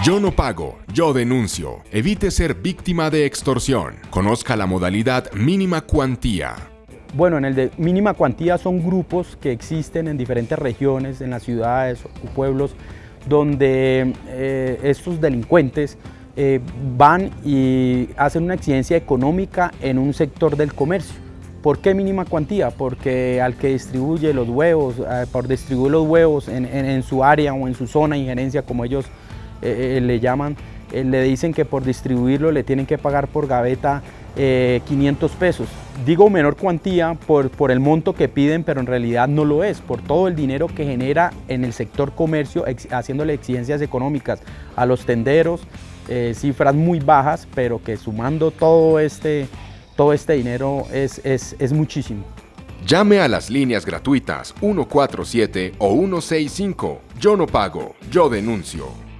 Yo no pago, yo denuncio. Evite ser víctima de extorsión. Conozca la modalidad mínima cuantía. Bueno, en el de mínima cuantía son grupos que existen en diferentes regiones, en las ciudades o pueblos, donde eh, estos delincuentes eh, van y hacen una exigencia económica en un sector del comercio. ¿Por qué mínima cuantía? Porque al que distribuye los huevos, eh, por distribuir los huevos en, su área o en su zona de injerencia, como ellos le llaman, le dicen que por distribuirlo le tienen que pagar por gaveta 500 pesos. Digo menor cuantía por, por el monto que piden, pero en realidad no lo es, por todo el dinero que genera en el sector comercio, haciéndole exigencias económicas a los tenderos, eh, cifras muy bajas, pero que sumando todo este, todo este dinero es, es, es muchísimo. Llame a las líneas gratuitas 147 o 165. Yo no pago, yo denuncio.